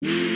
you